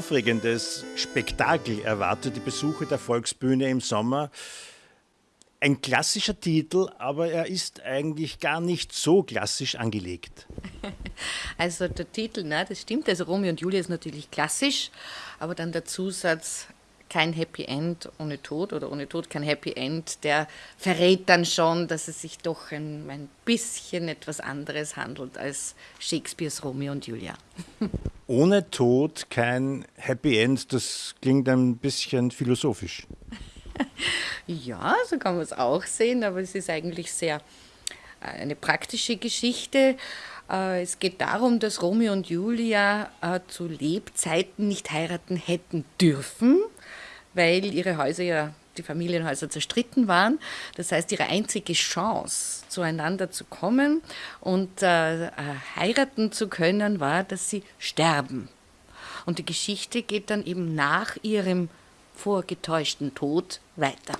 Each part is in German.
aufregendes Spektakel erwartet die Besucher der Volksbühne im Sommer. Ein klassischer Titel, aber er ist eigentlich gar nicht so klassisch angelegt. Also der Titel, na, das stimmt. Also Romeo und Julia ist natürlich klassisch, aber dann der Zusatz kein Happy End ohne Tod oder ohne Tod kein Happy End, der verrät dann schon, dass es sich doch ein, ein bisschen etwas anderes handelt als Shakespeares Romeo und Julia. Ohne Tod kein Happy End, das klingt ein bisschen philosophisch. ja, so kann man es auch sehen, aber es ist eigentlich sehr äh, eine praktische Geschichte. Äh, es geht darum, dass Romeo und Julia äh, zu Lebzeiten nicht heiraten hätten dürfen weil ihre Häuser ja, die Familienhäuser zerstritten waren. Das heißt, ihre einzige Chance, zueinander zu kommen und äh, äh, heiraten zu können, war, dass sie sterben. Und die Geschichte geht dann eben nach ihrem vorgetäuschten Tod weiter.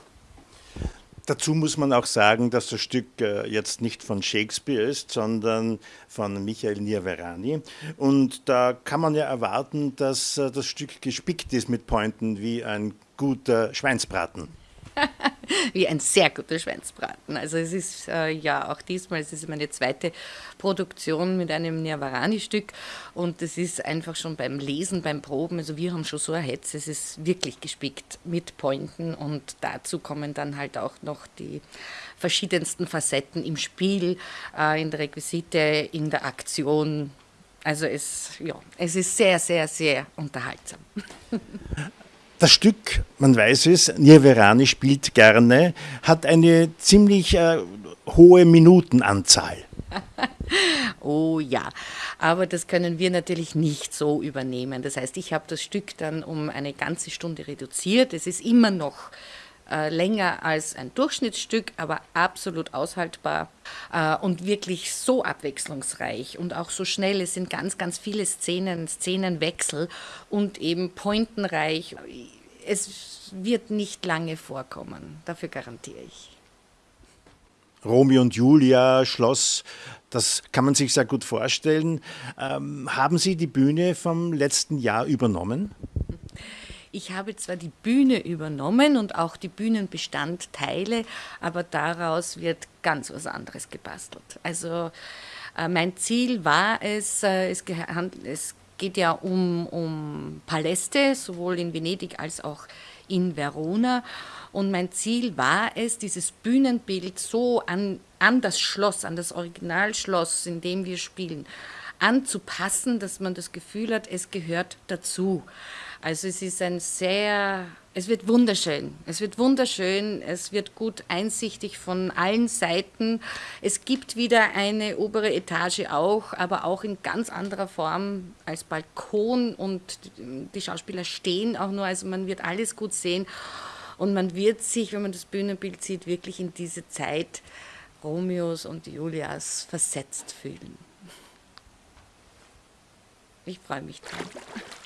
Dazu muss man auch sagen, dass das Stück äh, jetzt nicht von Shakespeare ist, sondern von Michael Nierverani. Und da kann man ja erwarten, dass äh, das Stück gespickt ist mit Pointen wie ein guter Schweinsbraten. wie ein sehr guter Schweinsbraten. Also es ist äh, ja auch diesmal, es ist meine zweite Produktion mit einem Nirvarani-Stück und es ist einfach schon beim Lesen, beim Proben, also wir haben schon so ein Hetz, es ist wirklich gespickt mit Pointen und dazu kommen dann halt auch noch die verschiedensten Facetten im Spiel, äh, in der Requisite, in der Aktion. Also es, ja, es ist sehr, sehr, sehr unterhaltsam. Das Stück, man weiß es, Nirverani spielt gerne, hat eine ziemlich äh, hohe Minutenanzahl. oh ja, aber das können wir natürlich nicht so übernehmen. Das heißt, ich habe das Stück dann um eine ganze Stunde reduziert. Es ist immer noch äh, länger als ein Durchschnittsstück, aber absolut aushaltbar äh, und wirklich so abwechslungsreich und auch so schnell. Es sind ganz, ganz viele Szenen, Szenenwechsel und eben pointenreich. Es wird nicht lange vorkommen, dafür garantiere ich. Romeo und Julia, Schloss, das kann man sich sehr gut vorstellen. Ähm, haben Sie die Bühne vom letzten Jahr übernommen? Ich habe zwar die Bühne übernommen und auch die Bühnenbestandteile, aber daraus wird ganz was anderes gebastelt. Also äh, mein Ziel war es, äh, es, es geht ja um, um Paläste, sowohl in Venedig als auch in Verona. Und mein Ziel war es, dieses Bühnenbild so an, an das Schloss, an das Originalschloss, in dem wir spielen, anzupassen, dass man das Gefühl hat, es gehört dazu. Also es ist ein sehr, es wird wunderschön. Es wird wunderschön, es wird gut einsichtig von allen Seiten. Es gibt wieder eine obere Etage auch, aber auch in ganz anderer Form als Balkon und die Schauspieler stehen auch nur, also man wird alles gut sehen und man wird sich, wenn man das Bühnenbild sieht, wirklich in diese Zeit Romeos und Julias versetzt fühlen. Ich freue mich drauf.